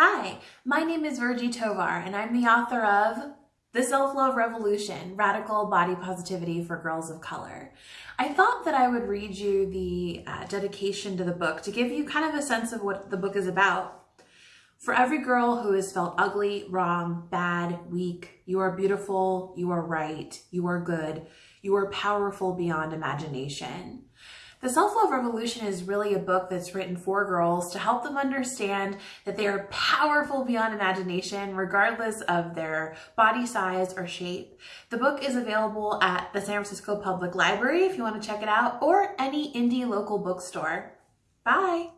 Hi, my name is Virgie Tovar, and I'm the author of The Self Love Revolution Radical Body Positivity for Girls of Color. I thought that I would read you the uh, dedication to the book to give you kind of a sense of what the book is about. For every girl who has felt ugly, wrong, bad, weak, you are beautiful, you are right, you are good, you are powerful beyond imagination. The Self-Love Revolution is really a book that's written for girls to help them understand that they are powerful beyond imagination, regardless of their body size or shape. The book is available at the San Francisco Public Library if you want to check it out, or any indie local bookstore. Bye!